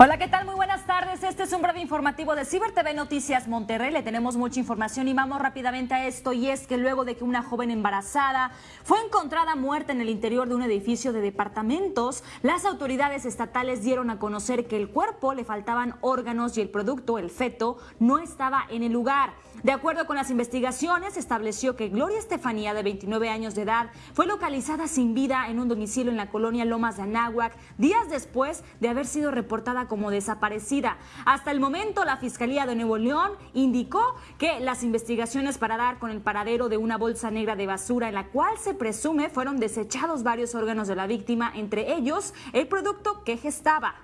Hola, ¿qué tal? Este es un breve informativo de Ciber TV Noticias Monterrey. Le tenemos mucha información y vamos rápidamente a esto. Y es que luego de que una joven embarazada fue encontrada muerta en el interior de un edificio de departamentos, las autoridades estatales dieron a conocer que el cuerpo le faltaban órganos y el producto, el feto, no estaba en el lugar. De acuerdo con las investigaciones, estableció que Gloria Estefanía, de 29 años de edad, fue localizada sin vida en un domicilio en la colonia Lomas de Anáhuac, días después de haber sido reportada como desaparecida. Hasta el momento, la Fiscalía de Nuevo León indicó que las investigaciones para dar con el paradero de una bolsa negra de basura en la cual se presume fueron desechados varios órganos de la víctima, entre ellos el producto que gestaba.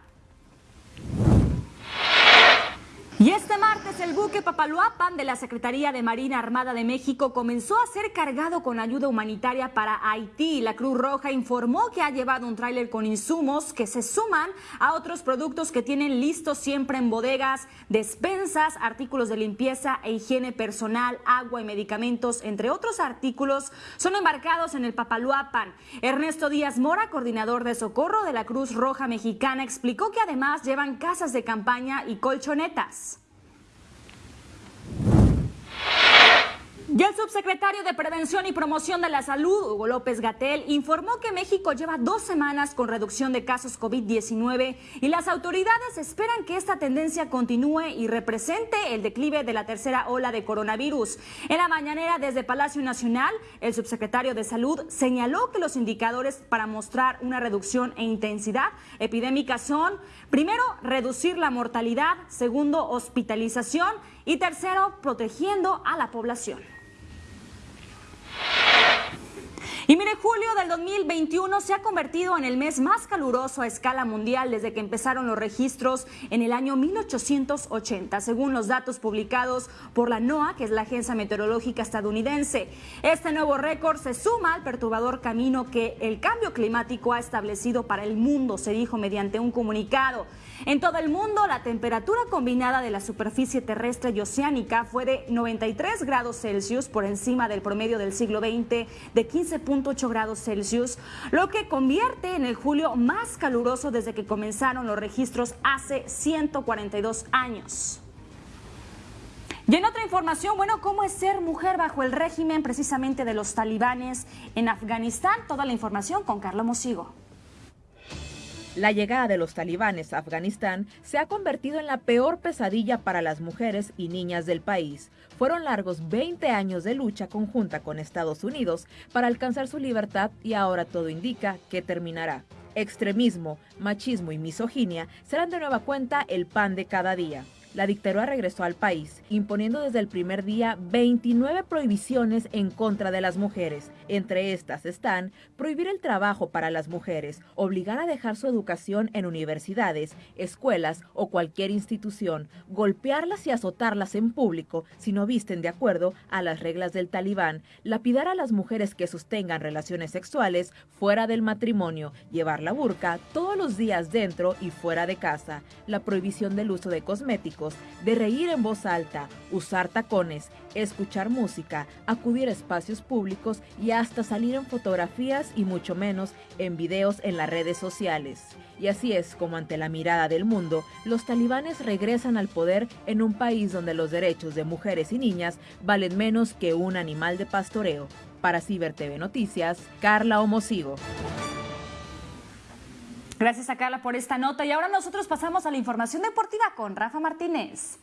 Este martes el buque Papaloapan de la Secretaría de Marina Armada de México comenzó a ser cargado con ayuda humanitaria para Haití. La Cruz Roja informó que ha llevado un tráiler con insumos que se suman a otros productos que tienen listos siempre en bodegas, despensas, artículos de limpieza e higiene personal, agua y medicamentos, entre otros artículos, son embarcados en el Papaloapan. Ernesto Díaz Mora, coordinador de socorro de la Cruz Roja Mexicana, explicó que además llevan casas de campaña y colchonetas. Y el subsecretario de Prevención y Promoción de la Salud, Hugo López Gatel, informó que México lleva dos semanas con reducción de casos COVID-19 y las autoridades esperan que esta tendencia continúe y represente el declive de la tercera ola de coronavirus. En la mañanera desde Palacio Nacional, el subsecretario de Salud señaló que los indicadores para mostrar una reducción e intensidad epidémica son, primero, reducir la mortalidad, segundo, hospitalización y tercero, protegiendo a la población. Y mire, julio del 2021 se ha convertido en el mes más caluroso a escala mundial desde que empezaron los registros en el año 1880, según los datos publicados por la NOAA, que es la agencia meteorológica estadounidense. Este nuevo récord se suma al perturbador camino que el cambio climático ha establecido para el mundo, se dijo mediante un comunicado. En todo el mundo, la temperatura combinada de la superficie terrestre y oceánica fue de 93 grados Celsius por encima del promedio del siglo XX de 15.8 grados Celsius, lo que convierte en el julio más caluroso desde que comenzaron los registros hace 142 años. Y en otra información, bueno, ¿cómo es ser mujer bajo el régimen precisamente de los talibanes en Afganistán? Toda la información con Carlos Mosigo. La llegada de los talibanes a Afganistán se ha convertido en la peor pesadilla para las mujeres y niñas del país. Fueron largos 20 años de lucha conjunta con Estados Unidos para alcanzar su libertad y ahora todo indica que terminará. Extremismo, machismo y misoginia serán de nueva cuenta el pan de cada día la dictadura regresó al país, imponiendo desde el primer día 29 prohibiciones en contra de las mujeres. Entre estas están prohibir el trabajo para las mujeres, obligar a dejar su educación en universidades, escuelas o cualquier institución, golpearlas y azotarlas en público si no visten de acuerdo a las reglas del talibán, lapidar a las mujeres que sostengan relaciones sexuales fuera del matrimonio, llevar la burka todos los días dentro y fuera de casa, la prohibición del uso de cosméticos, de reír en voz alta, usar tacones, escuchar música, acudir a espacios públicos y hasta salir en fotografías y mucho menos en videos en las redes sociales. Y así es como ante la mirada del mundo, los talibanes regresan al poder en un país donde los derechos de mujeres y niñas valen menos que un animal de pastoreo. Para Ciber TV Noticias, Carla Homosigo. Gracias a Carla por esta nota y ahora nosotros pasamos a la información deportiva con Rafa Martínez.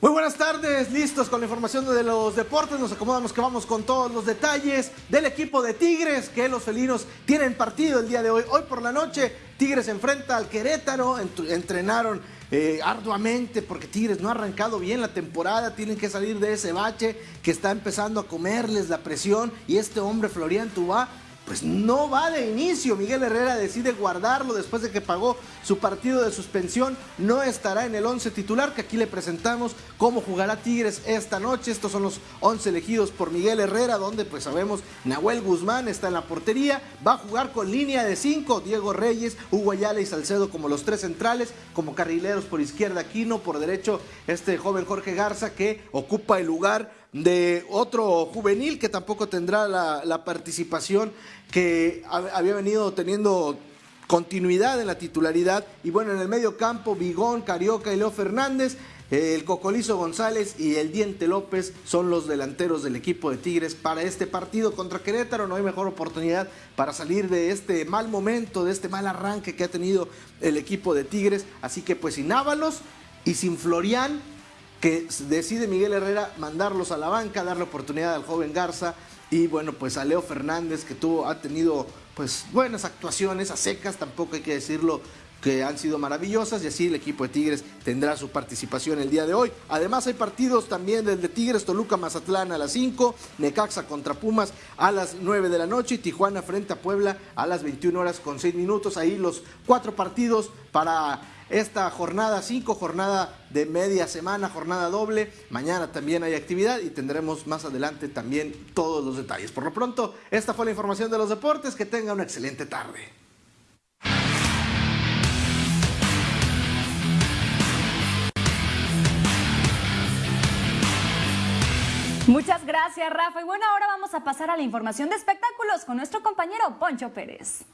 Muy buenas tardes, listos con la información de los deportes, nos acomodamos que vamos con todos los detalles del equipo de Tigres, que los felinos tienen partido el día de hoy. Hoy por la noche, Tigres enfrenta al Querétaro, entrenaron eh, arduamente porque Tigres no ha arrancado bien la temporada, tienen que salir de ese bache que está empezando a comerles la presión y este hombre Florian Tubá pues no va de inicio. Miguel Herrera decide guardarlo después de que pagó su partido de suspensión. No estará en el 11 titular, que aquí le presentamos cómo jugará Tigres esta noche. Estos son los 11 elegidos por Miguel Herrera, donde pues sabemos Nahuel Guzmán está en la portería. Va a jugar con línea de 5, Diego Reyes, Hugo Ayala y Salcedo como los tres centrales, como carrileros por izquierda Aquino, por derecho este joven Jorge Garza que ocupa el lugar de otro juvenil que tampoco tendrá la, participación que había venido teniendo continuidad en la titularidad. Y bueno, en el medio campo, Bigón, Carioca y Leo Fernández. El Cocolizo González y el Diente López son los delanteros del equipo de Tigres para este partido contra Querétaro. No hay mejor oportunidad para salir de este mal momento, de este mal arranque que ha tenido el equipo de Tigres. Así que pues sin Ábalos y sin Florian, que decide Miguel Herrera mandarlos a la banca, darle oportunidad al joven Garza y bueno, pues a Leo Fernández que tuvo, ha tenido pues buenas actuaciones a secas, tampoco hay que decirlo que han sido maravillosas y así el equipo de Tigres tendrá su participación el día de hoy. Además hay partidos también del de Tigres, Toluca, Mazatlán a las 5, Necaxa contra Pumas a las 9 de la noche y Tijuana frente a Puebla a las 21 horas con 6 minutos. Ahí los cuatro partidos para esta jornada 5, jornada de media semana, jornada doble. Mañana también hay actividad y tendremos más adelante también todos los detalles. Por lo pronto, esta fue la información de los deportes. Que tenga una excelente tarde. Muchas gracias, Rafa. Y bueno, ahora vamos a pasar a la información de espectáculos con nuestro compañero Poncho Pérez.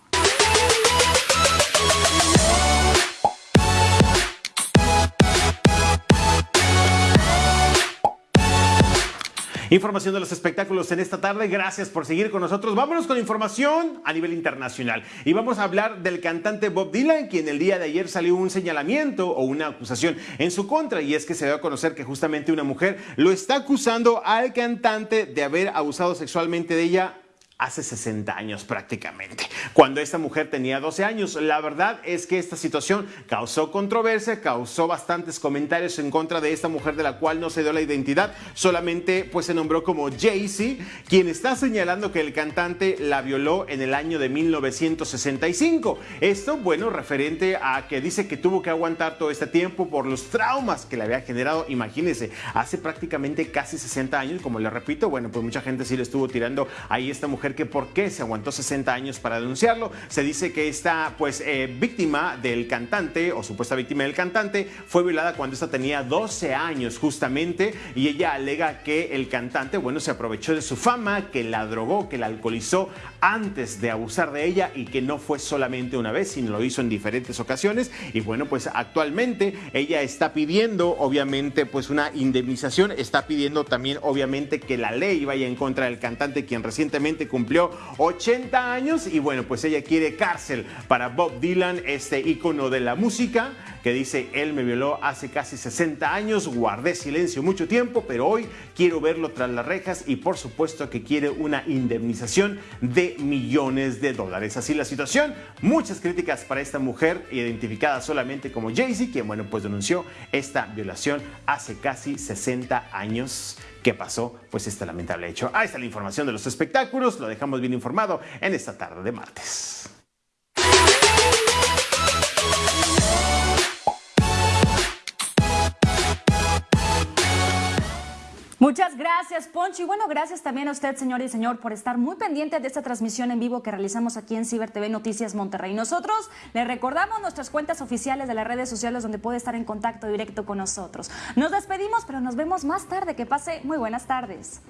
Información de los espectáculos en esta tarde. Gracias por seguir con nosotros. Vámonos con información a nivel internacional. Y vamos a hablar del cantante Bob Dylan, quien el día de ayer salió un señalamiento o una acusación en su contra. Y es que se dio a conocer que justamente una mujer lo está acusando al cantante de haber abusado sexualmente de ella hace 60 años prácticamente, cuando esta mujer tenía 12 años. La verdad es que esta situación causó controversia, causó bastantes comentarios en contra de esta mujer de la cual no se dio la identidad, solamente pues se nombró como Jaycee, quien está señalando que el cantante la violó en el año de 1965. Esto, bueno, referente a que dice que tuvo que aguantar todo este tiempo por los traumas que le había generado, imagínense, hace prácticamente casi 60 años, como le repito, bueno, pues mucha gente sí le estuvo tirando ahí esta mujer que por qué se aguantó 60 años para denunciarlo. Se dice que esta pues eh, víctima del cantante o supuesta víctima del cantante fue violada cuando esta tenía 12 años justamente y ella alega que el cantante, bueno, se aprovechó de su fama, que la drogó, que la alcoholizó antes de abusar de ella y que no fue solamente una vez, sino lo hizo en diferentes ocasiones y bueno, pues actualmente ella está pidiendo obviamente pues una indemnización, está pidiendo también obviamente que la ley vaya en contra del cantante quien recientemente cumplió 80 años y bueno, pues ella quiere cárcel para Bob Dylan, este ícono de la música que dice, él me violó hace casi 60 años, guardé silencio mucho tiempo, pero hoy quiero verlo tras las rejas y por supuesto que quiere una indemnización de millones de dólares. Así la situación, muchas críticas para esta mujer identificada solamente como Jaycee, quien bueno, pues denunció esta violación hace casi 60 años qué pasó, pues este lamentable hecho. Ahí está la información de los espectáculos, lo dejamos bien informado en esta tarde de martes. Muchas gracias, Poncho. Y bueno, gracias también a usted, señor y señor, por estar muy pendiente de esta transmisión en vivo que realizamos aquí en Ciber TV Noticias Monterrey. Nosotros le recordamos nuestras cuentas oficiales de las redes sociales donde puede estar en contacto directo con nosotros. Nos despedimos, pero nos vemos más tarde. Que pase muy buenas tardes.